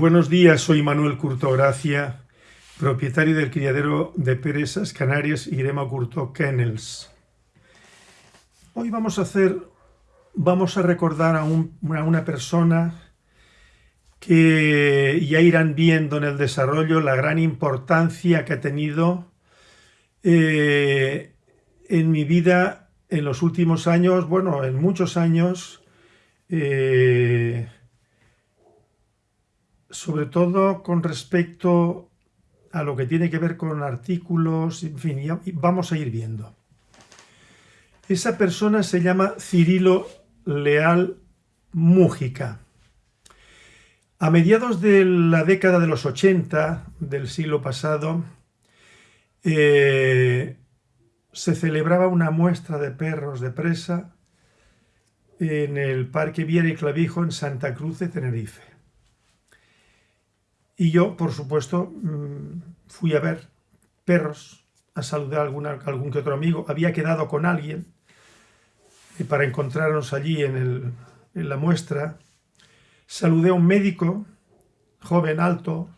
Buenos días, soy Manuel Curto Gracia, propietario del criadero de presas canarias Irema Curto Kennels. Hoy vamos a hacer, vamos a recordar a, una persona que ya irán viendo en el desarrollo la gran importancia que ha tenido eh, en mi vida en los últimos años, bueno, en muchos años, eh, sobre todo con respecto a lo que tiene que ver con artículos, en fin, vamos a ir viendo. Esa persona se llama Cirilo Leal Mújica. A mediados de la década de los 80 del siglo pasado, eh, se celebraba una muestra de perros de presa en el Parque Viera y Clavijo en Santa Cruz de Tenerife. Y yo, por supuesto, mm, fui a ver perros, a saludar a algún que otro amigo. Había quedado con alguien para encontrarnos allí en, la muestra. Saludé a un médico, joven, alto,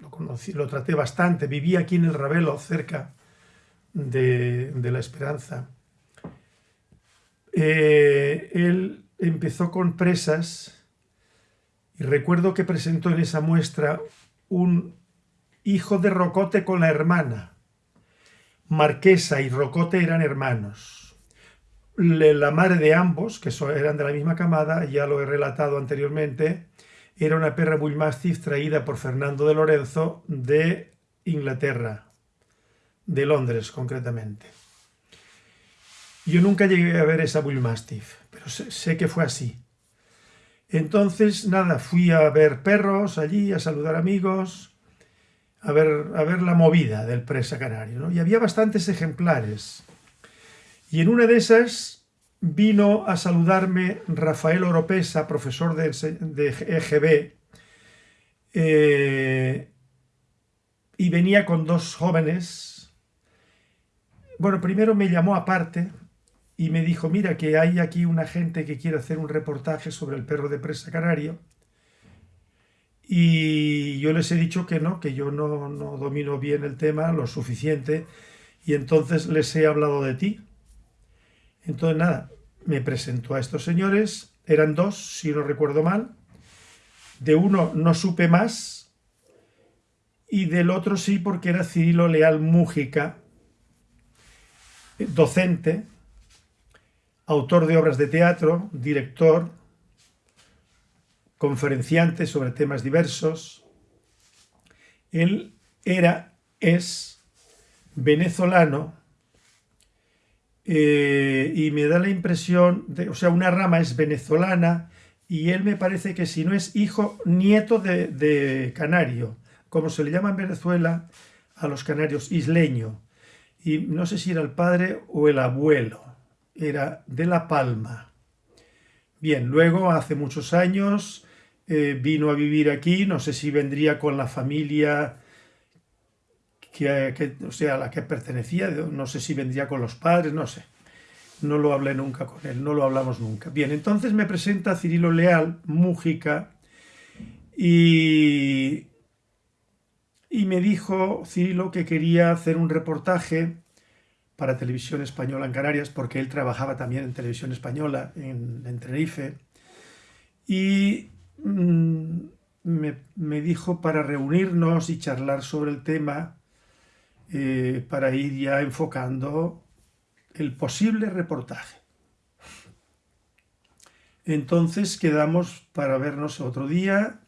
lo, conocí, lo traté bastante, vivía aquí en el Ravelo, cerca de, La Esperanza. Eh, él empezó con presas y recuerdo que presentó en esa muestra un hijo de Rocote con la hermana. Marquesa y Rocote eran hermanos. La madre de ambos, que eran de la misma camada, ya lo he relatado anteriormente, era una perra Bullmastiff traída por Fernando de Lorenzo de Inglaterra, de Londres concretamente. Yo nunca llegué a ver esa Bullmastiff, pero sé que fue así. Entonces, nada, fui a ver perros allí, a saludar amigos, a ver, a ver la movida del presa canario. Y había bastantes ejemplares. Y en una de esas vino a saludarme Rafael Oropesa, profesor de, EGB, eh, y venía con dos jóvenes. Bueno, primero me llamó aparte, y me dijo, mira que hay aquí una gente que quiere hacer un reportaje sobre el perro de presa canario y yo les he dicho que no, que yo no, no domino bien el tema lo suficiente y entonces les he hablado de ti. Entonces nada, me presentó a estos señores, eran dos, si no recuerdo mal, de uno no supe más y del otro sí porque era Cirilo Leal Mújica, docente, autor de obras de teatro, director, conferenciante sobre temas diversos. Él era, es venezolano eh, y me da la impresión, de, o sea, una rama es venezolana y él me parece que si no es hijo, nieto de, de canario, como se le llama en Venezuela a los canarios, isleño. Y no sé si era el padre o el abuelo era de La Palma. Bien, luego hace muchos años eh, vino a vivir aquí, no sé si vendría con la familia que, o sea, a la que pertenecía, no sé si vendría con los padres, no sé. No lo hablé nunca con él, no lo hablamos nunca. Bien, entonces me presenta Cirilo Leal, Mújica, y, y me dijo Cirilo que quería hacer un reportaje para Televisión Española en Canarias, porque él trabajaba también en Televisión Española en, Tenerife, y mm, me, dijo para reunirnos y charlar sobre el tema, eh, para ir ya enfocando el posible reportaje. Entonces quedamos para vernos otro día,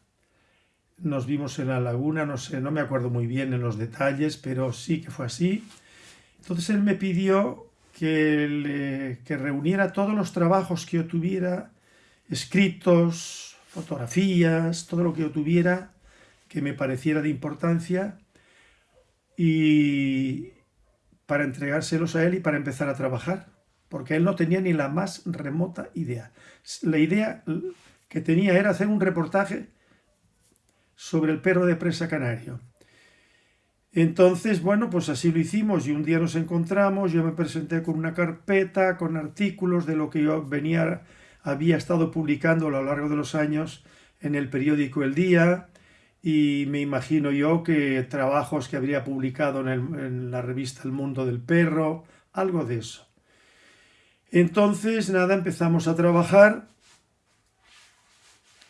nos vimos en la laguna, no sé, no me acuerdo muy bien en los detalles, pero sí que fue así. Entonces él me pidió que, reuniera todos los trabajos que yo tuviera, escritos, fotografías, todo lo que yo tuviera que me pareciera de importancia y para entregárselos a él y para empezar a trabajar, porque él no tenía ni la más remota idea. La idea que tenía era hacer un reportaje sobre el perro de presa canario. Entonces, bueno, pues así lo hicimos y un día nos encontramos, yo me presenté con una carpeta, con artículos de lo que yo venía, había estado publicando a lo largo de los años en el periódico El Día, y me imagino yo que trabajos que habría publicado en, en la revista El Mundo del Perro, algo de eso. Entonces, nada, empezamos a trabajar.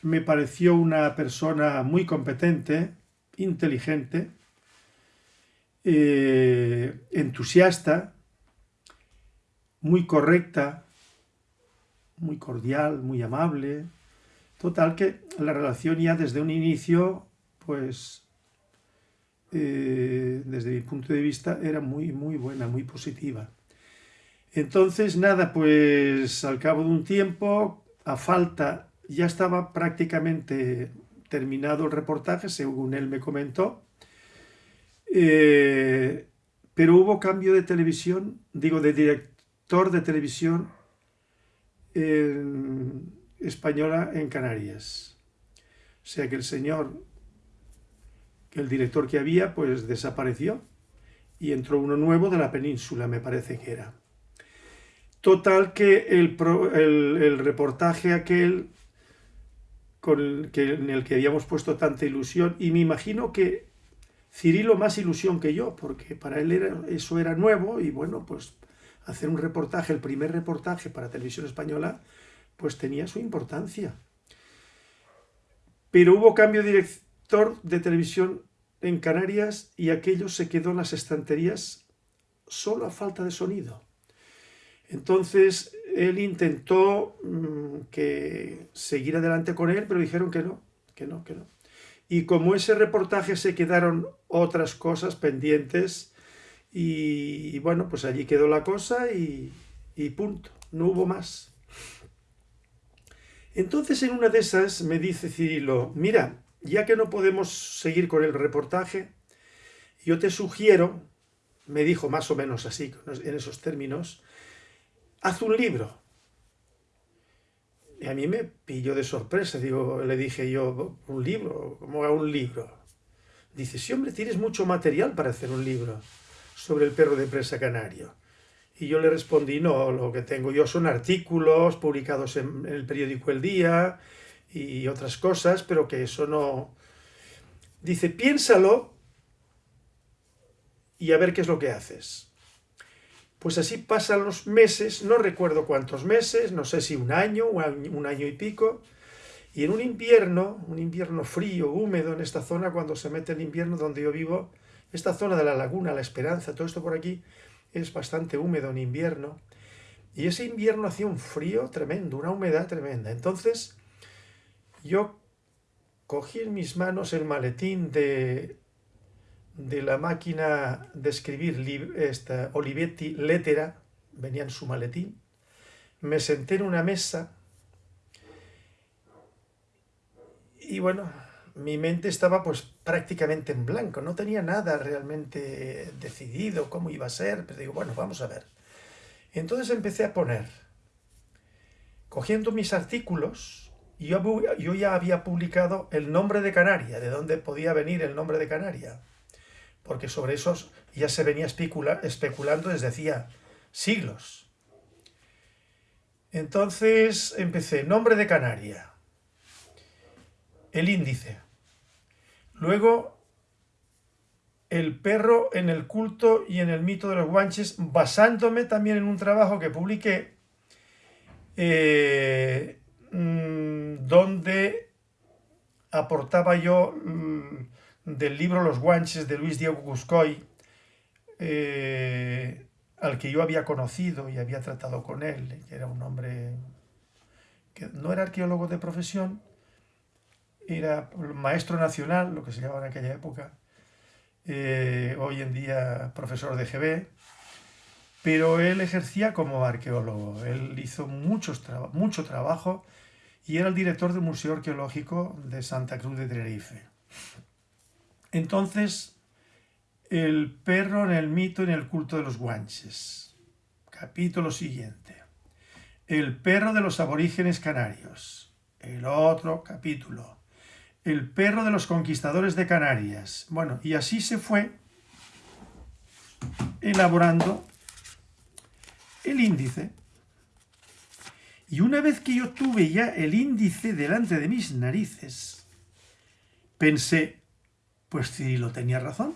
Me pareció una persona muy competente, inteligente, eh, entusiasta, muy correcta, muy cordial, muy amable. Total que la relación ya desde un inicio, pues, eh, desde mi punto de vista, era muy, muy buena, muy positiva. Entonces, nada, pues al cabo de un tiempo, a falta, ya estaba prácticamente terminado el reportaje, según él me comentó, eh, pero hubo cambio de televisión, digo, de director de televisión española en Canarias. O sea que el señor, el director que había, pues desapareció y entró uno nuevo de la península, me parece que era. Total que el, el, reportaje aquel con que, en el que habíamos puesto tanta ilusión, y me imagino que Cirilo más ilusión que yo, porque para él eso era nuevo, y bueno, pues hacer un reportaje, el primer reportaje para televisión española, pues tenía su importancia. Pero hubo cambio de director de televisión en Canarias y aquello se quedó en las estanterías solo a falta de sonido. Entonces él intentó mm, que seguir adelante con él, pero dijeron que no, que no, que no. Y como ese reportaje se quedaron otras cosas pendientes y, bueno, pues allí quedó la cosa y, y punto, no hubo más. Entonces en una de esas me dice Cirilo, mira, ya que no podemos seguir con el reportaje, yo te sugiero, me dijo más o menos así, en esos términos, haz un libro. Y a mí me pilló de sorpresa, digo, le dije yo, ¿un libro? ¿Cómo a un libro? Dice, sí, hombre, tienes mucho material para hacer un libro sobre el perro de presa canario. Y yo le respondí, no, lo que tengo yo son artículos publicados en, el periódico El Día y otras cosas, pero que eso no... Dice, piénsalo y a ver qué es lo que haces. Pues así pasan los meses, no recuerdo cuántos meses, no sé si un año, un año y pico, y en un invierno, un invierno frío, húmedo en esta zona, cuando se mete el invierno donde yo vivo, esta zona de la laguna, La Esperanza, todo esto por aquí, es bastante húmedo en invierno, y ese invierno hacía un frío tremendo, una humedad tremenda. Entonces, yo cogí en mis manos el maletín de de la máquina de escribir esta Olivetti Lettera, venía en su maletín, me senté en una mesa y bueno, mi mente estaba pues prácticamente en blanco, no tenía nada realmente decidido cómo iba a ser, pero digo, bueno, vamos a ver. Entonces empecé a poner, cogiendo mis artículos, yo, yo ya había publicado el nombre de Canaria, de dónde podía venir el nombre de Canaria porque sobre esos ya se venía especulando desde hacía siglos. Entonces empecé, nombre de Canaria, el índice, luego el perro en el culto y en el mito de los guanches, basándome también en un trabajo que publiqué, eh, mm, donde aportaba yo mm, del libro Los guanches de Luis Diego Guscoy, eh, al que yo había conocido y había tratado con él, que era un hombre que no era arqueólogo de profesión, era maestro nacional, lo que se llamaba en aquella época, eh, hoy en día profesor de GB, pero él ejercía como arqueólogo, él hizo muchos mucho trabajo y era el director del Museo Arqueológico de Santa Cruz de Tenerife. Entonces, el perro en el mito y en el culto de los guanches. Capítulo siguiente. El perro de los aborígenes canarios. El otro capítulo. El perro de los conquistadores de Canarias. Bueno, y así se fue elaborando el índice. Y una vez que yo tuve ya el índice delante de mis narices, pensé, Pues Cirilo tenía razón.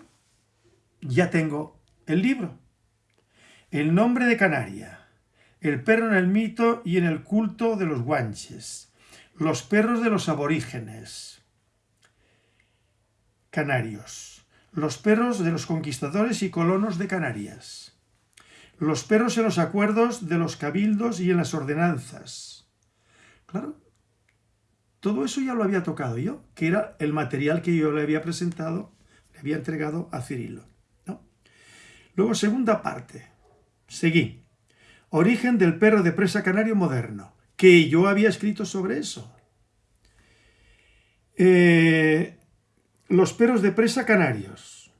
Ya tengo el libro. El nombre de Canaria. El perro en el mito y en el culto de los guanches. Los perros de los aborígenes. Canarios. Los perros de los conquistadores y colonos de Canarias. Los perros en los acuerdos de los cabildos y en las ordenanzas. Claro, todo eso ya lo había tocado yo, que era el material que yo le había presentado, le había entregado a Cirilo. ¿no? Luego, segunda parte. Seguí. Origen del perro de presa canario moderno, que yo había escrito sobre eso. Eh, los perros de presa canarios.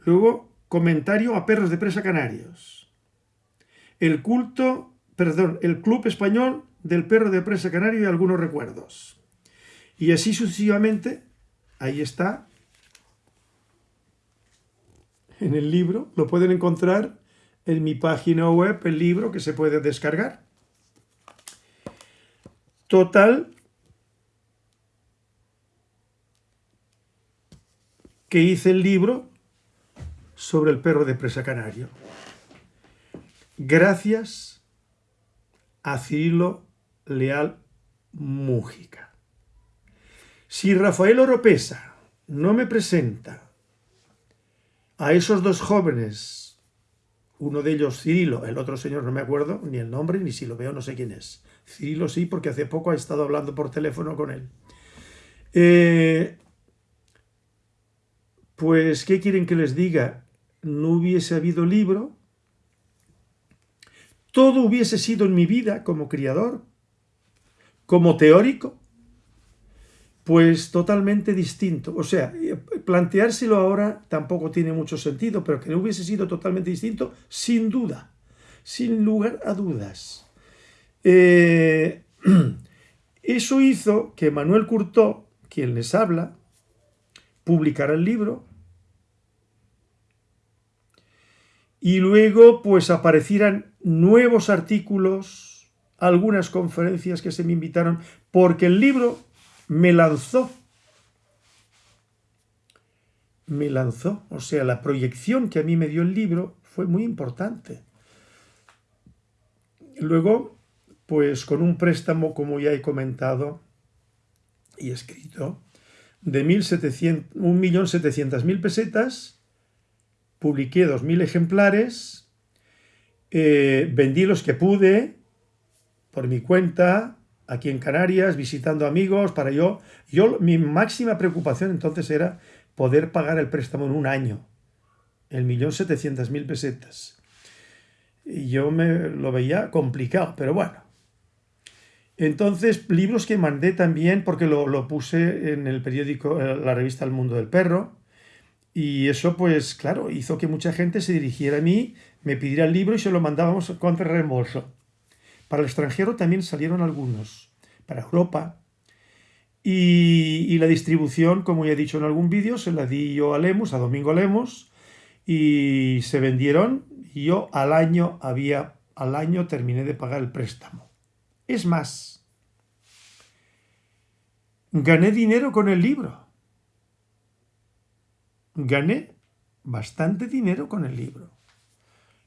Luego, comentario a perros de presa canarios. El culto, perdón, el Club Español del perro de presa canario y algunos recuerdos. Y así sucesivamente, ahí está, en el libro, lo pueden encontrar en mi página web, el libro que se puede descargar. Total, que hice el libro sobre el perro de presa canario. Gracias a Cirilo Leal Mújica. Si Rafael Oropesa no me presenta a esos dos jóvenes, uno de ellos Cirilo, el otro señor no me acuerdo ni el nombre, ni si lo veo no sé quién es. Cirilo sí, porque hace poco he estado hablando por teléfono con él. Eh, pues, ¿qué quieren que les diga? No hubiese habido libro, todo hubiese sido en mi vida como criador, como teórico, pues totalmente distinto. O sea, planteárselo ahora tampoco tiene mucho sentido, pero que no hubiese sido totalmente distinto, sin duda, sin lugar a dudas. Eh, eso hizo que Manuel Curtó, quien les habla, publicara el libro y luego pues aparecieran nuevos artículos algunas conferencias que se me invitaron, porque el libro me lanzó. Me lanzó. O sea, la proyección que a mí me dio el libro fue muy importante. Luego, pues con un préstamo, como ya he comentado y escrito, de 1.700.000 pesetas, publiqué 2.000 ejemplares, eh, vendí los que pude, por mi cuenta, aquí en Canarias, visitando amigos, para yo, yo, mi máxima preocupación entonces era poder pagar el préstamo en un año, el millón setecientas mil pesetas. Y yo me lo veía complicado, pero bueno. Entonces, libros que mandé también, porque lo, lo puse en el periódico, eh, la revista El Mundo del Perro, y eso, pues, claro, hizo que mucha gente se dirigiera a mí, me pidiera el libro y se lo mandábamos contra reembolso. Para el extranjero también salieron algunos, para Europa. Y, la distribución, como ya he dicho en algún vídeo, se la di yo a Lemos, a Domingo Lemos, y se vendieron y yo al año había, al año terminé de pagar el préstamo. Es más, gané dinero con el libro. Gané bastante dinero con el libro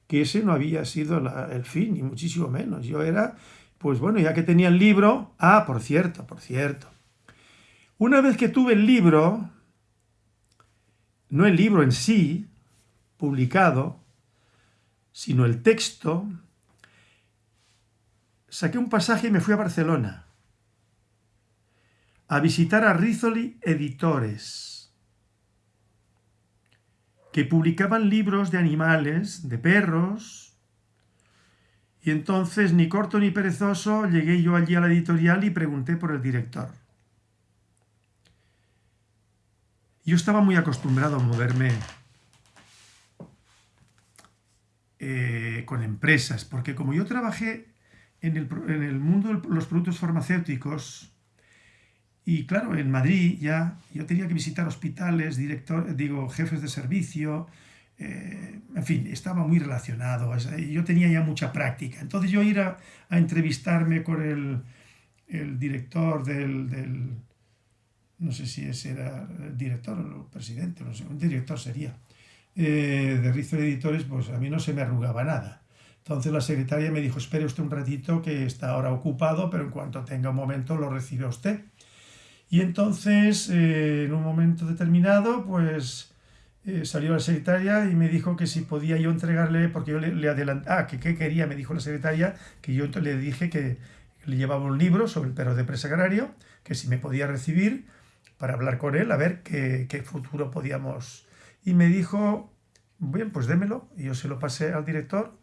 que ese no había sido el fin, ni muchísimo menos. Yo era, pues bueno, ya que tenía el libro... Ah, por cierto, por cierto. Una vez que tuve el libro, no el libro en sí, publicado, sino el texto, saqué un pasaje y me fui a Barcelona a visitar a Rizoli Editores que publicaban libros de animales, de perros, y entonces, ni corto ni perezoso, llegué yo allí a la editorial y pregunté por el director. Yo estaba muy acostumbrado a moverme eh, con empresas, porque como yo trabajé en el, en el mundo de los productos farmacéuticos, y claro, en Madrid ya yo tenía que visitar hospitales, director, digo, jefes de servicio, eh, en fin, estaba muy relacionado, yo tenía ya mucha práctica. Entonces yo ir a, entrevistarme con el, director del, no sé si ese era el director o el presidente, no sé, un director sería, eh, de Rizo Editores, pues a mí no se me arrugaba nada. Entonces la secretaria me dijo, espere usted un ratito que está ahora ocupado, pero en cuanto tenga un momento lo recibe usted. Y entonces, eh, en un momento determinado, pues eh, salió la secretaria y me dijo que si podía yo entregarle, porque yo le, adelanté, ah, que qué quería, me dijo la secretaria, que yo le dije que le llevaba un libro sobre el perro de presa agrario, que si me podía recibir para hablar con él, a ver qué, qué futuro podíamos. Y me dijo, bien, pues démelo. Y yo se lo pasé al director.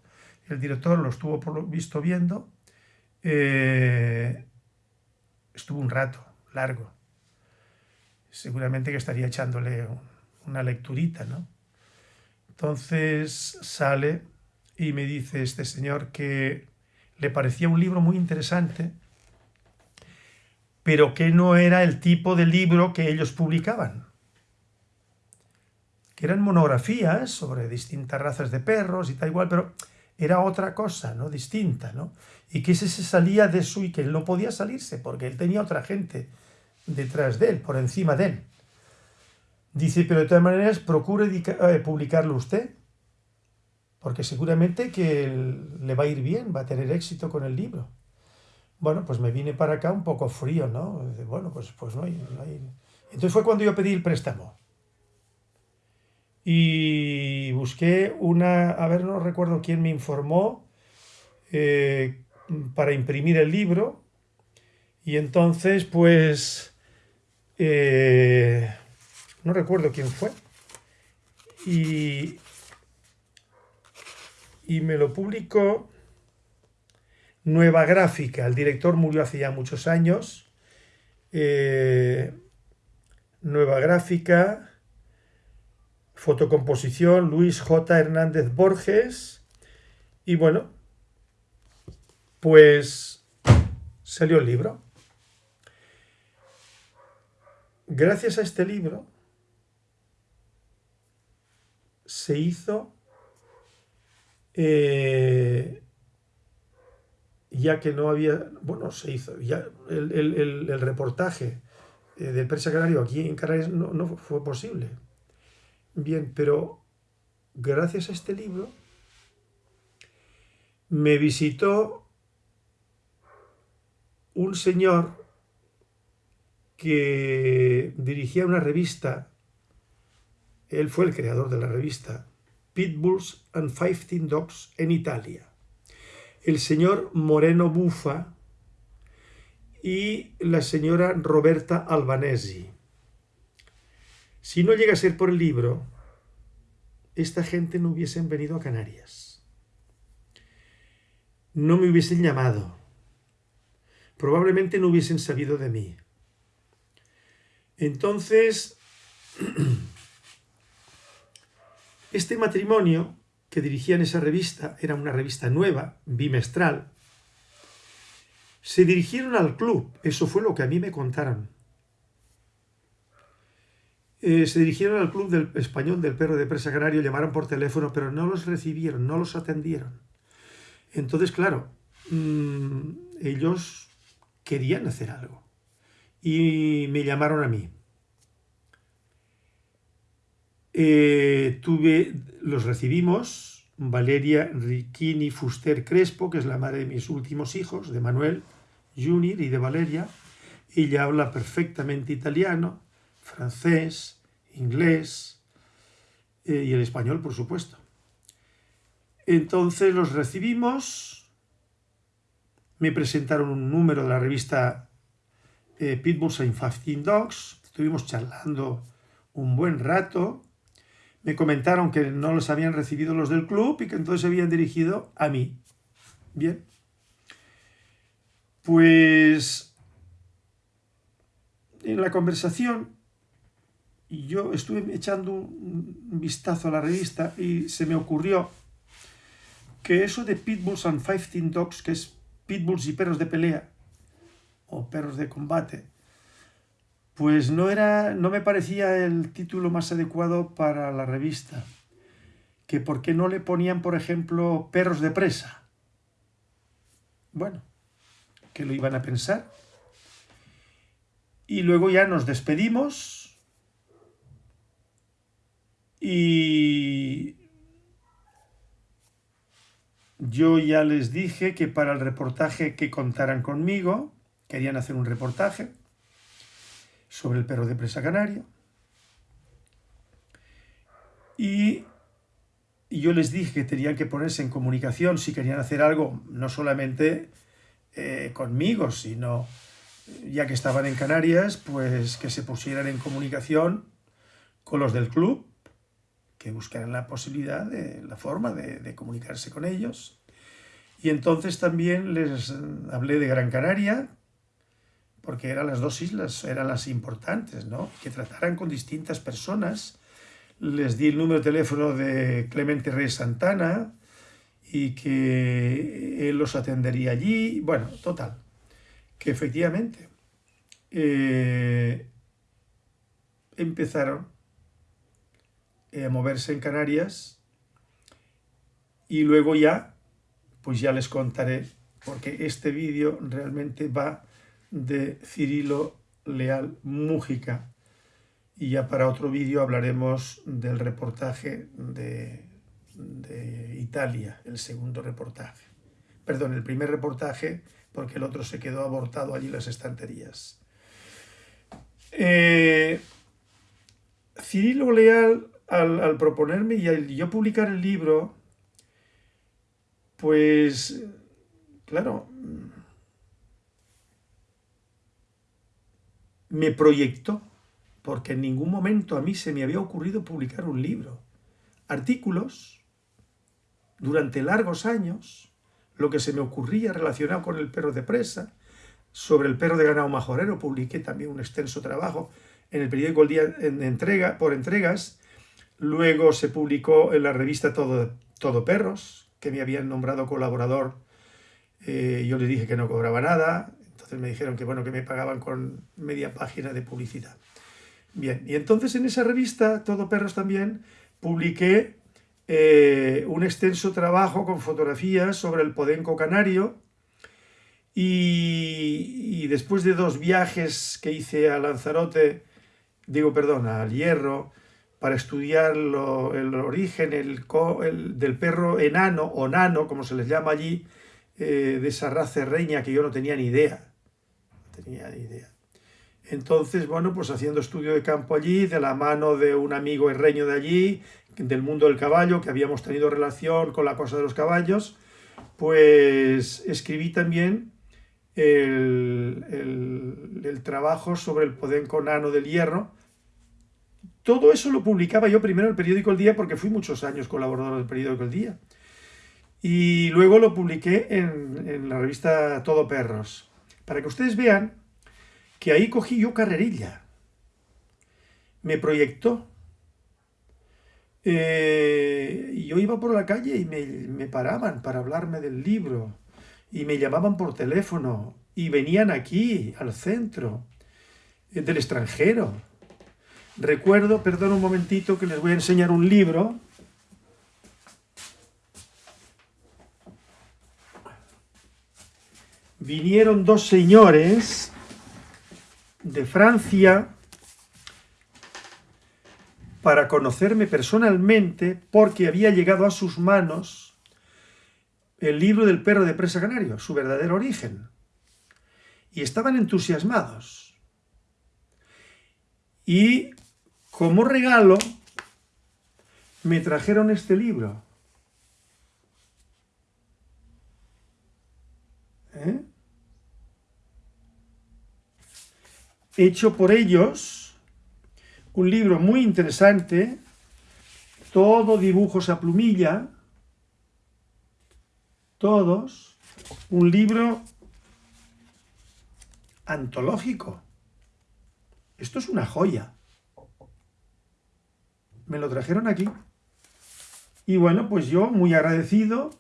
El director lo estuvo por lo visto viendo. Eh, estuvo un rato, largo. Seguramente que estaría echándole una lecturita, ¿no? Entonces sale y me dice este señor que le parecía un libro muy interesante, pero que no era el tipo de libro que ellos publicaban. Que eran monografías sobre distintas razas de perros y tal igual, pero era otra cosa, ¿no? Distinta, ¿no? Y que ese se salía de su y que él no podía salirse porque él tenía otra gente detrás de él, por encima de él. Dice, pero de todas maneras, procure eh, publicarlo usted, porque seguramente que le va a ir bien, va a tener éxito con el libro. Bueno, pues me vine para acá un poco frío, ¿no? Bueno, pues, pues no, hay, Entonces fue cuando yo pedí el préstamo. Y busqué una, a ver, no recuerdo quién me informó, eh, para imprimir el libro. Y entonces, pues, eh, no recuerdo quién fue. Y, y me lo publicó Nueva Gráfica. El director murió hace ya muchos años. Eh, Nueva Gráfica, fotocomposición, Luis J. Hernández Borges. Y bueno, pues salió el libro. Gracias a este libro se hizo eh, ya que no había, bueno, se hizo, ya el, reportaje eh, del Persa Canario aquí en Canarias no, no fue posible. Bien, pero gracias a este libro me visitó un señor que dirigía una revista, él fue el creador de la revista, Pitbulls and 15 Dogs en Italia. El señor Moreno Bufa y la señora Roberta Albanesi. Si no llega a ser por el libro, esta gente no hubiesen venido a Canarias. No me hubiesen llamado. Probablemente no hubiesen sabido de mí. Entonces, Este matrimonio que dirigían esa revista, era una revista nueva, bimestral, se dirigieron al club, eso fue lo que a mí me contaron. Eh, se dirigieron al club del español del perro de presa canario, llamaron por teléfono, pero no los recibieron, no los atendieron. Entonces, claro, mm, ellos querían hacer algo y me llamaron a mí. Eh, tuve, los recibimos, Valeria Ricchini Fuster Crespo, que es la madre de mis últimos hijos, de Manuel Junior y de Valeria. Ella habla perfectamente italiano, francés, inglés eh, y el español, por supuesto. Entonces los recibimos, me presentaron un número de la revista eh, Pitbulls and 15 Dogs, estuvimos charlando un buen rato, me comentaron que no los habían recibido los del club y que entonces se habían dirigido a mí. Bien. Pues en la conversación yo estuve echando un vistazo a la revista y se me ocurrió que eso de Pitbulls and 15 Dogs, que es Pitbulls y perros de pelea, o perros de combate, pues no, era, no me parecía el título más adecuado para la revista. Que por qué no le ponían, por ejemplo, perros de presa. Bueno, que lo iban a pensar. Y luego ya nos despedimos y yo ya les dije que para el reportaje que contaran conmigo, querían hacer un reportaje sobre el perro de presa canario. Y yo les dije que tenían que ponerse en comunicación si querían hacer algo, no solamente eh, conmigo, sino ya que estaban en Canarias, pues que se pusieran en comunicación con los del club, que buscaran la posibilidad, de, la forma de, de comunicarse con ellos. Y entonces también les hablé de Gran Canaria, porque eran las dos islas, eran las importantes, ¿no? Que trataran con distintas personas. Les di el número de teléfono de Clemente Reyes Santana y que él los atendería allí. Bueno, total, que efectivamente eh, empezaron a moverse en Canarias y luego ya, pues ya les contaré, porque este vídeo realmente va de Cirilo Leal Mújica. Y ya para otro vídeo hablaremos del reportaje de, de, Italia, el segundo reportaje. Perdón, el primer reportaje, porque el otro se quedó abortado allí en las estanterías. Eh, Cirilo Leal, al, al proponerme y al yo publicar el libro, pues, claro, me proyectó, porque en ningún momento a mí se me había ocurrido publicar un libro. Artículos, durante largos años, lo que se me ocurría relacionado con el perro de presa, sobre el perro de ganado majorero, publiqué también un extenso trabajo en el periódico El Día en entrega, por entregas, luego se publicó en la revista Todo, Perros, que me habían nombrado colaborador, eh, yo le dije que no cobraba nada, entonces me dijeron que bueno, que me pagaban con media página de publicidad. Bien, y entonces en esa revista, Todo Perros también, publiqué eh, un extenso trabajo con fotografías sobre el podenco canario y, después de dos viajes que hice a Lanzarote, digo, perdón, al Hierro, para estudiar el origen el, del perro enano o nano, como se les llama allí, eh, de esa raza reña que yo no tenía ni idea tenía idea. Entonces, bueno, pues haciendo estudio de campo allí, de la mano de un amigo herreño de allí, del mundo del caballo, que habíamos tenido relación con la cosa de los caballos, pues escribí también el, el, el trabajo sobre el podenco nano del hierro. Todo eso lo publicaba yo primero en el periódico El Día, porque fui muchos años colaborador del periódico El Día. Y luego lo publiqué en, en la revista Todo Perros para que ustedes vean que ahí cogí yo carrerilla. Me proyectó. Eh, yo iba por la calle y me, me paraban para hablarme del libro. Y me llamaban por teléfono. Y venían aquí, al centro, eh, del extranjero. Recuerdo, perdón un momentito, que les voy a enseñar un libro vinieron dos señores de Francia para conocerme personalmente porque había llegado a sus manos el libro del perro de presa canario, su verdadero origen. Y estaban entusiasmados. Y como regalo me trajeron este libro. Hecho por ellos, un libro muy interesante, todo dibujos a plumilla, todos, un libro antológico. Esto es una joya. Me lo trajeron aquí. Y bueno, pues yo, muy agradecido,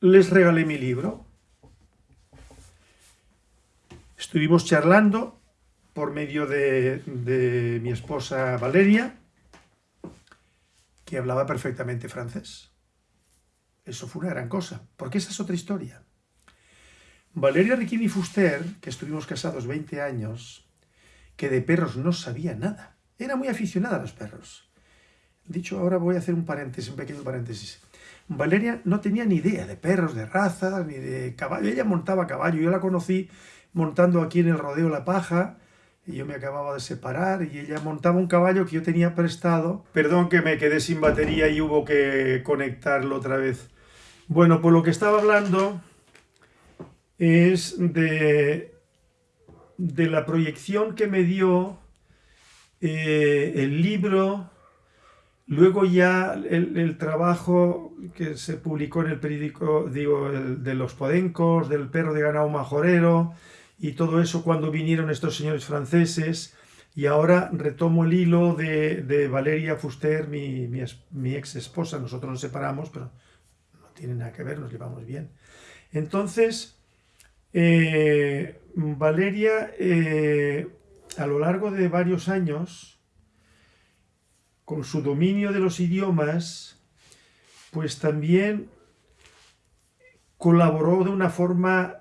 les regalé mi libro. Estuvimos charlando por medio de, mi esposa Valeria, que hablaba perfectamente francés. Eso fue una gran cosa, porque esa es otra historia. Valeria Riquini Fuster, que estuvimos casados 20 años, que de perros no sabía nada. Era muy aficionada a los perros. Dicho, ahora voy a hacer un paréntesis, un pequeño paréntesis. Valeria no tenía ni idea de perros, de razas, ni de caballo. Ella montaba caballo. Yo la conocí montando aquí en el rodeo La Paja, y yo me acababa de separar, y ella montaba un caballo que yo tenía prestado. Perdón que me quedé sin batería y hubo que conectarlo otra vez. Bueno, por lo que estaba hablando es de, de la proyección que me dio eh, el libro Luego ya el, trabajo que se publicó en el periódico, digo, de los podencos, del perro de ganado majorero y todo eso cuando vinieron estos señores franceses. Y ahora retomo el hilo de, Valeria Fuster, mi, mi, ex esposa. Nosotros nos separamos, pero no tiene nada que ver, nos llevamos bien. Entonces, eh, Valeria, eh, a lo largo de varios años, con su dominio de los idiomas, pues también colaboró de una forma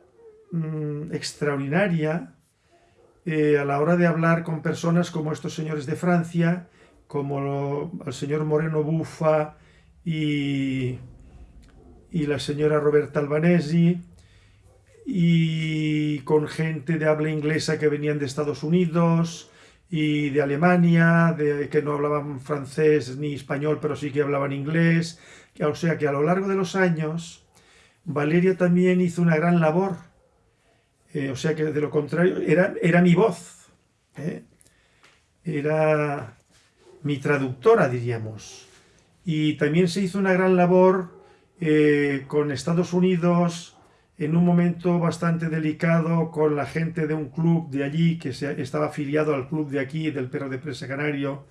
mm, extraordinaria eh, a la hora de hablar con personas como estos señores de Francia, como el señor Moreno Bufa y, la señora Roberta Albanesi, y con gente de habla inglesa que venían de Estados Unidos, y de Alemania, de que no hablaban francés ni español, pero sí que hablaban inglés. O sea que a lo largo de los años, Valeria también hizo una gran labor. Eh, o sea que de lo contrario, era, era mi voz. ¿eh? Era mi traductora, diríamos. Y también se hizo una gran labor eh, con Estados Unidos, en un momento bastante delicado con la gente de un club de allí que se, estaba afiliado al club de aquí, del perro de presa canario,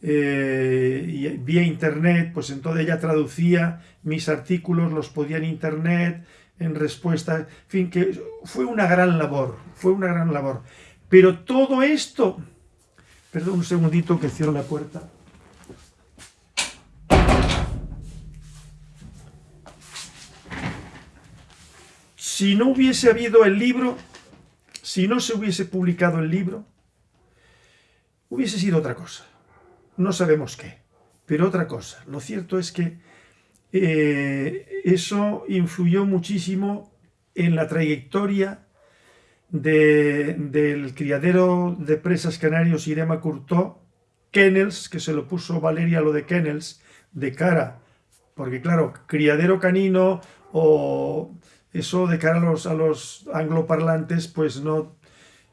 y vía internet, pues entonces ella traducía mis artículos, los podía en internet, en respuesta, en fin, que fue una gran labor, fue una gran labor. Pero todo esto, perdón un segundito que cierro la puerta. Si no hubiese habido el libro, si no se hubiese publicado el libro, hubiese sido otra cosa. No sabemos qué, pero otra cosa. Lo cierto es que eh, eso influyó muchísimo en la trayectoria del criadero de presas canarios Irema Curtó, Kennels, que se lo puso Valeria lo de Kennels, de cara, porque claro, criadero canino o eso de cara a los, a los angloparlantes, pues no...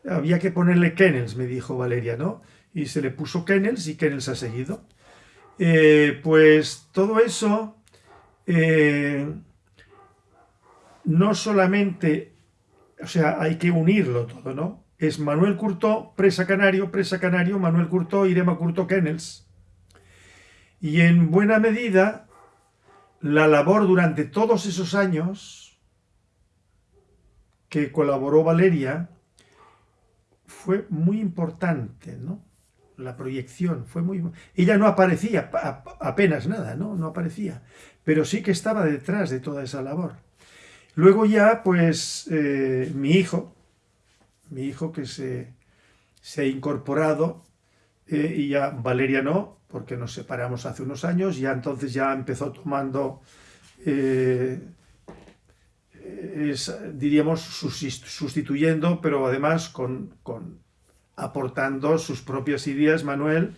Había que ponerle Kennels, me dijo Valeria, ¿no? Y se le puso Kennels y Kennels ha seguido. Eh, pues todo eso eh, no solamente, o sea, hay que unirlo todo, ¿no? Es Manuel Curto, presa canario, presa canario, Manuel Curto, Irema Curto, Kennels. Y en buena medida, la labor durante todos esos años que colaboró Valeria fue muy importante, ¿no? La proyección fue muy... Ella no aparecía apenas nada, ¿no? No aparecía, pero sí que estaba detrás de toda esa labor. Luego ya, pues, eh, mi hijo, mi hijo que se, se ha incorporado, eh, y ya Valeria no, porque nos separamos hace unos años, ya entonces ya empezó tomando eh, es, diríamos, sustituyendo, pero además con, aportando sus propias ideas, Manuel,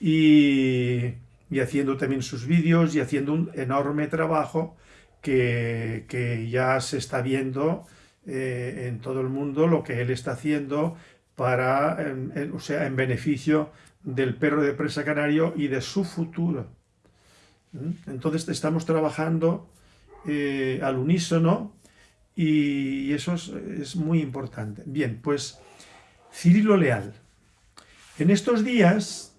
y, haciendo también sus vídeos y haciendo un enorme trabajo que, ya se está viendo eh, en todo el mundo, lo que él está haciendo para, o sea, en beneficio del perro de presa canario y de su futuro. ¿Mm? Entonces estamos trabajando eh, al unísono y eso es, muy importante. Bien, pues Cirilo Leal. En estos días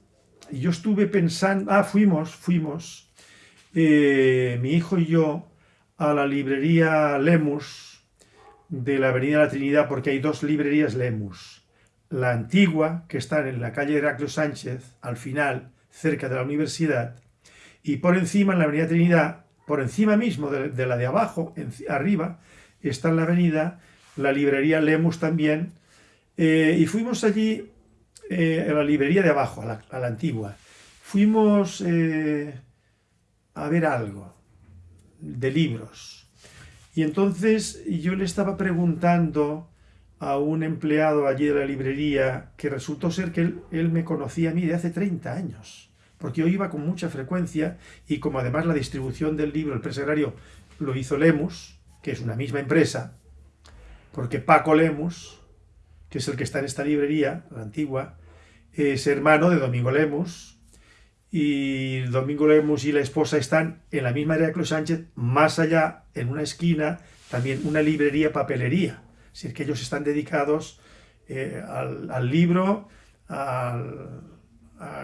yo estuve pensando, ah, fuimos, fuimos, eh, mi hijo y yo, a la librería Lemus de la Avenida de la Trinidad, porque hay dos librerías Lemus. La antigua, que está en la calle Heraclio Sánchez, al final, cerca de la universidad, y por encima, en la Avenida Trinidad, por encima mismo de, la de abajo, arriba, está en la avenida, la librería Lemus también, eh, y fuimos allí eh, a la librería de abajo, a la, antigua. Fuimos eh, a ver algo de libros. Y entonces yo le estaba preguntando a un empleado allí de la librería que resultó ser que él, él me conocía a mí de hace 30 años porque yo iba con mucha frecuencia y como además la distribución del libro, el presagrario, lo hizo Lemus, que es una misma empresa, porque Paco Lemus, que es el que está en esta librería, la antigua, es hermano de Domingo Lemus, y Domingo Lemus y la esposa están en la misma área que Sánchez, más allá, en una esquina, también una librería papelería. Es decir, que ellos están dedicados eh, al, libro, a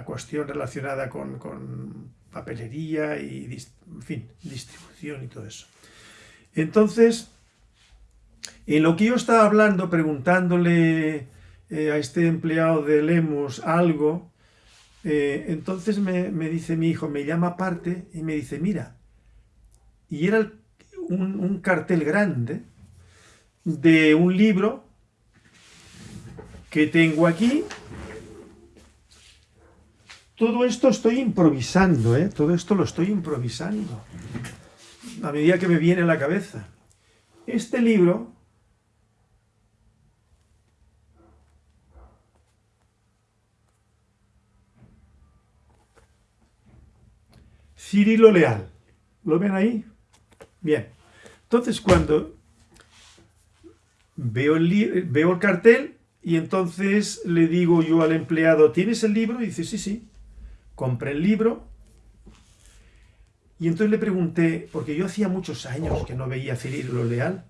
cuestión relacionada con, con papelería y, fin, distribución y todo eso. Entonces, en lo que yo estaba hablando, preguntándole eh, a este empleado de Lemos algo, eh, entonces me, dice mi hijo, me llama aparte y me dice, mira, y era un, un cartel grande de un libro que tengo aquí todo esto estoy improvisando, ¿eh? Todo esto lo estoy improvisando. A medida que me viene a la cabeza. Este libro... Cirilo Leal. ¿Lo ven ahí? Bien. Entonces cuando veo el, veo el cartel y entonces le digo yo al empleado, ¿tienes el libro? Y dice, sí, sí compré el libro y entonces le pregunté, porque yo hacía muchos años que no veía a Cirilo Leal.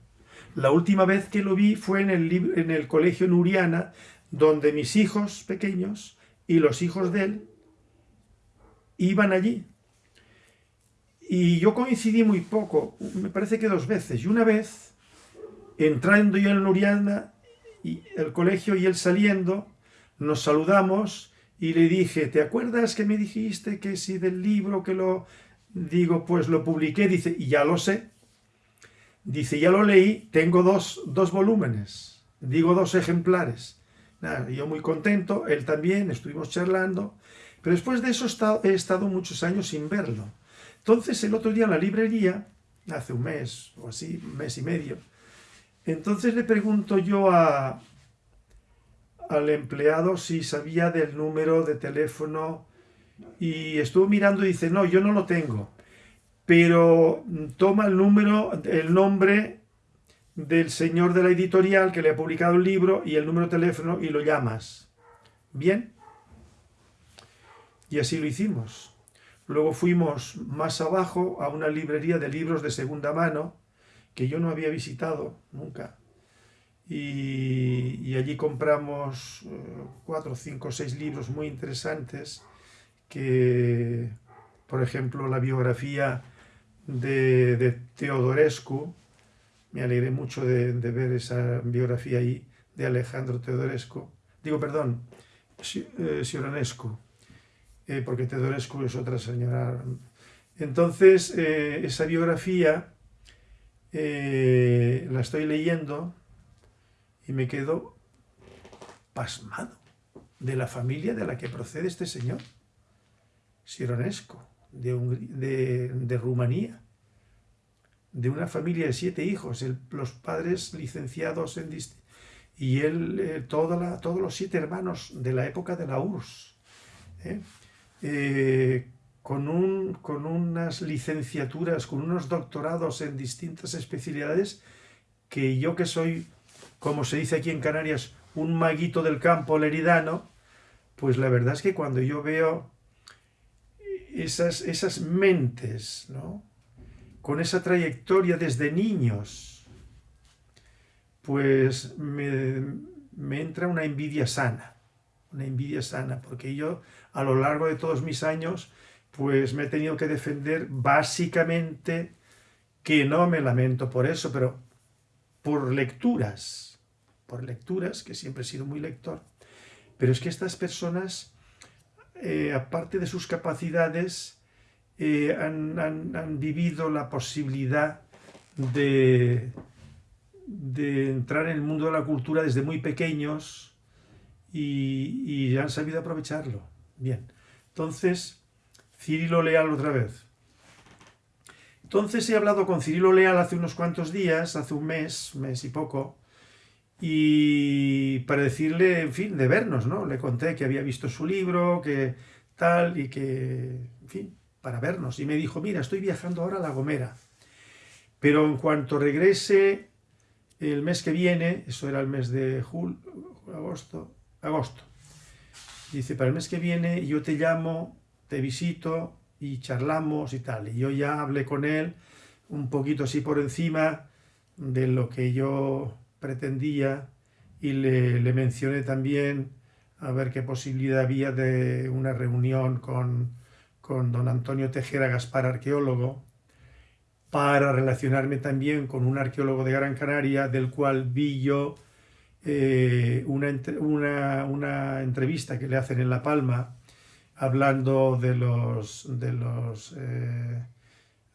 La última vez que lo vi fue en el, en el colegio Nuriana, donde mis hijos pequeños y los hijos de él iban allí. Y yo coincidí muy poco, me parece que dos veces. Y una vez, entrando yo en Nuriana, y el colegio y él saliendo, nos saludamos y le dije, ¿te acuerdas que me dijiste que si del libro que lo... Digo, pues lo publiqué, dice, y ya lo sé. Dice, ya lo leí, tengo dos, volúmenes, digo dos ejemplares. Nada, yo muy contento, él también, estuvimos charlando, pero después de eso he estado muchos años sin verlo. Entonces el otro día en la librería, hace un mes o así, un mes y medio, entonces le pregunto yo al empleado si sabía del número de teléfono y estuvo mirando y dice, no, yo no lo tengo. Pero toma el número, el nombre del señor de la editorial que le ha publicado el libro y el número de teléfono y lo llamas. ¿Bien? Y así lo hicimos. Luego fuimos más abajo a una librería de libros de segunda mano que yo no había visitado nunca y, allí compramos eh, cuatro, cinco, seis libros muy interesantes que, por ejemplo, la biografía de, de Teodorescu, me alegré mucho de, ver esa biografía ahí de Alejandro Teodorescu, digo, perdón, Sioranescu, eh, eh, porque Teodorescu es otra señora. Entonces, esa biografía la estoy leyendo y me quedo pasmado de la familia de la que procede este señor, Sironesco, de, de, Rumanía, de una familia de siete hijos, los padres licenciados en y él, eh, todos los siete hermanos de la época de la URSS, ¿eh? Eh, con, un, con unas licenciaturas, con unos doctorados en distintas especialidades, que yo que soy como se dice aquí en Canarias, un maguito del campo leridano, pues la verdad es que cuando yo veo esas, esas mentes, ¿no? con esa trayectoria desde niños, pues me, me entra una envidia sana, una envidia sana, porque yo a lo largo de todos mis años, pues me he tenido que defender básicamente, que no me lamento por eso, pero por lecturas, por lecturas, que siempre he sido muy lector, pero es que estas personas, eh, aparte de sus capacidades, eh, han, vivido la posibilidad de, entrar en el mundo de la cultura desde muy pequeños y, han sabido aprovecharlo. Bien, entonces, Cirilo Leal otra vez. Entonces he hablado con Cirilo Leal hace unos cuantos días, hace un mes, mes y poco, y para decirle, en fin, de vernos, ¿no? Le conté que había visto su libro, que tal, y que, en fin, para vernos. Y me dijo, mira, estoy viajando ahora a La Gomera, pero en cuanto regrese el mes que viene, eso era el mes de julio, agosto, agosto, dice, para el mes que viene yo te llamo, te visito y charlamos y tal. Y yo ya hablé con él un poquito así por encima de lo que yo pretendía y le, le mencioné también a ver qué posibilidad había de una reunión con, con don Antonio Tejera Gaspar, arqueólogo, para relacionarme también con un arqueólogo de Gran Canaria, del cual vi yo eh, una, una, entrevista que le hacen en La Palma, hablando de los, de los eh,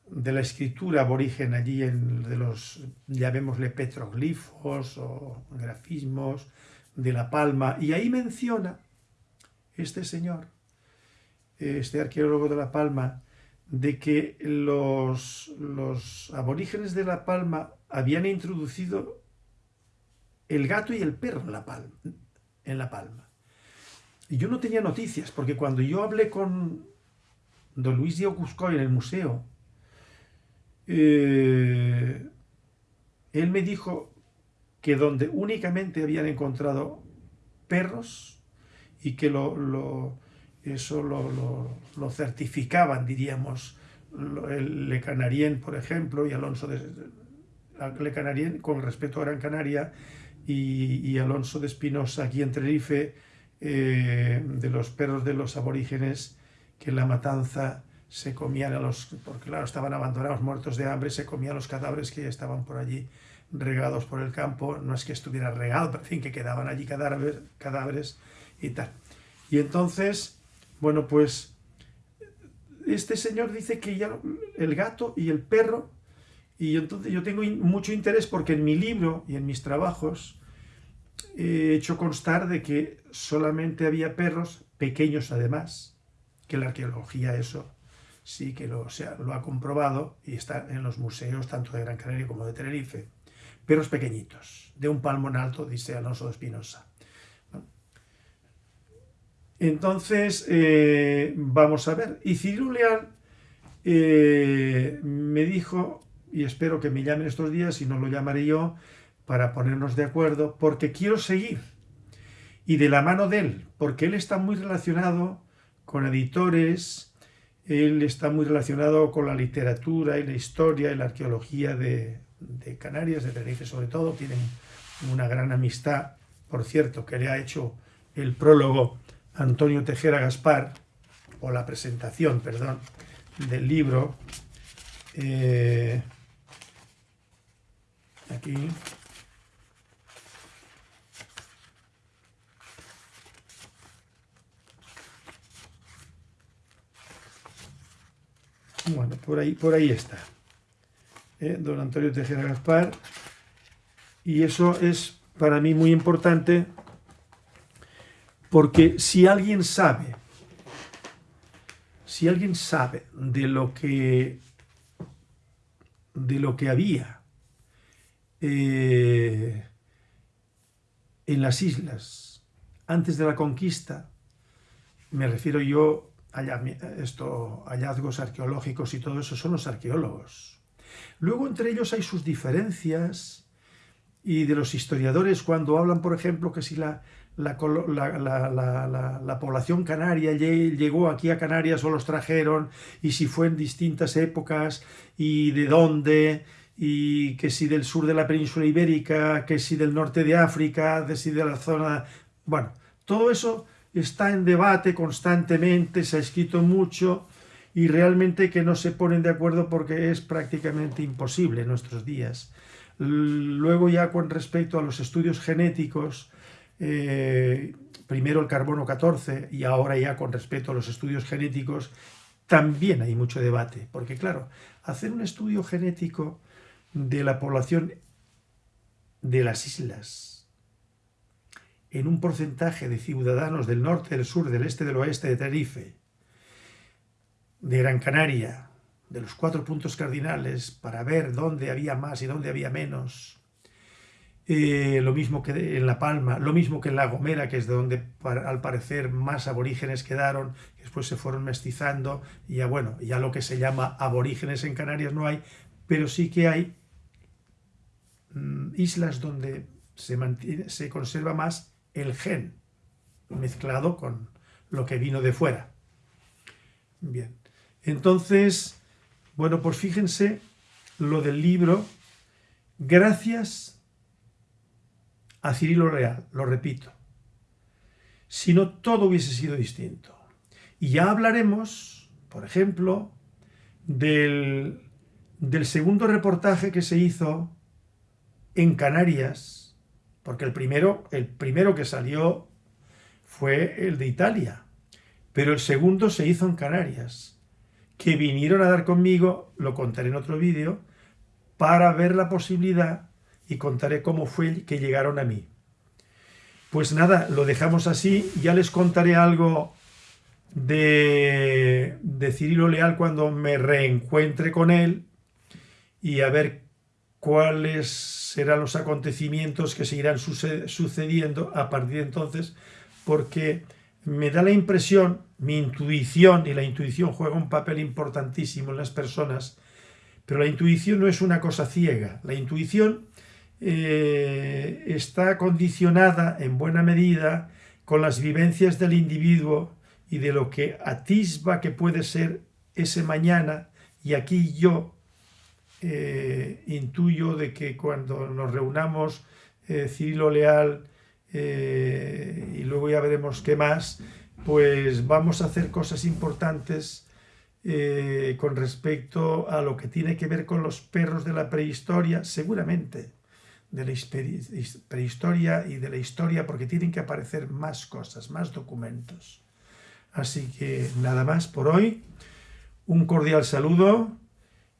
de la escritura aborigen allí, en, de los, llamémosle petroglifos o grafismos de La Palma, y ahí menciona este señor, este arqueólogo de La Palma, de que los, los aborígenes de La Palma habían introducido el gato y el perro en La Palma. En la Palma. Y yo no tenía noticias, porque cuando yo hablé con don Luis Diego Cuscoy en el museo, eh, él me dijo que donde únicamente habían encontrado perros y que lo, eso lo, certificaban, diríamos, el Le Canarien, por ejemplo, y Alonso de Le Canarien, con respecto a Gran Canaria, y, Alonso de Espinosa, aquí en Tenerife, eh, de los perros de los aborígenes, que la matanza se comían a los, porque claro, estaban abandonados, muertos de hambre, se comían los cadáveres que estaban por allí regados por el campo, no es que estuviera regado, pero en fin, que quedaban allí cadáveres, cadáveres y tal. Y entonces, bueno, pues este señor dice que ya el gato y el perro, y entonces yo tengo mucho interés porque en mi libro y en mis trabajos he hecho constar de que solamente había perros, pequeños además, que la arqueología eso sí que lo, lo ha comprobado y está en los museos tanto de Gran Canaria como de Tenerife. Perros pequeñitos, de un palmo en alto, dice Alonso de Espinosa. Entonces, eh, vamos a ver. Y Cirilo Leal eh, me dijo, y espero que me llamen estos días, y no lo llamaré yo, para ponernos de acuerdo, porque quiero seguir. Y de la mano de él, porque él está muy relacionado con editores, él está muy relacionado con la literatura y la historia y la arqueología de, Canarias, de Tenerife sobre todo. Tienen una gran amistad, por cierto, que le ha hecho el prólogo Antonio Tejera Gaspar, o la presentación, perdón, del libro. Eh, aquí Bueno, por ahí, por ahí está. ¿eh? Don Antonio Tejera Gaspar. Y eso es para mí muy importante porque si alguien sabe, si alguien sabe de lo que, de lo que había eh, en las islas antes de la conquista, me refiero yo esto, hallazgos arqueológicos y todo eso son los arqueólogos. Luego entre ellos hay sus diferencias y de los historiadores cuando hablan, por ejemplo, que si la, la, la, población canaria llegó aquí a Canarias o los trajeron y si fue en distintas épocas y de dónde y que si del sur de la península ibérica, que si del norte de África, que si de la zona... Bueno, todo eso está en debate constantemente, se ha escrito mucho y realmente que no se ponen de acuerdo porque es prácticamente imposible en nuestros días. Luego ya con respecto a los estudios genéticos, eh, primero el carbono 14 y ahora ya con respecto a los estudios genéticos, también hay mucho debate, porque claro, hacer un estudio genético de la población de las islas en un porcentaje de ciudadanos del norte, del sur, del este, del oeste de Tenerife, de Gran Canaria, de los cuatro puntos cardinales, para ver dónde había más y dónde había menos, eh, lo mismo que en La Palma, lo mismo que en La Gomera, que es de donde al parecer más aborígenes quedaron, después se fueron mestizando, y ya bueno, ya lo que se llama aborígenes en Canarias no hay, pero sí que hay mm, islas donde se, se conserva más el gen, mezclado con lo que vino de fuera. Bien, entonces, bueno, pues fíjense lo del libro, gracias a Cirilo Real, lo repito. Si no, todo hubiese sido distinto. Y ya hablaremos, por ejemplo, del, del segundo reportaje que se hizo en Canarias, porque el primero, el primero que salió fue el de Italia, pero el segundo se hizo en Canarias, que vinieron a dar conmigo, lo contaré en otro vídeo, para ver la posibilidad y contaré cómo fue que llegaron a mí. Pues nada, lo dejamos así. Ya les contaré algo de, de Cirilo Leal cuando me reencuentre con él y a ver cuáles serán los acontecimientos que seguirán sucediendo a partir de entonces, porque me da la impresión, mi intuición, y la intuición juega un papel importantísimo en las personas, pero la intuición no es una cosa ciega. La intuición eh, está condicionada en buena medida con las vivencias del individuo y de lo que atisba que puede ser ese mañana. Y aquí yo eh, intuyo de que cuando nos reunamos eh, Cirilo Leal y luego ya veremos qué más, pues vamos a hacer cosas importantes con respecto a lo que tiene que ver con los perros de la prehistoria, seguramente de la prehistoria y de la historia porque tienen que aparecer más cosas, más documentos. Así que nada más por hoy. Un cordial saludo.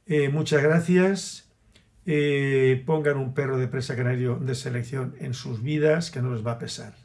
Eh, muchas gracias. Eh, pongan un perro de presa canario de selección en sus vidas que no les va a pesar.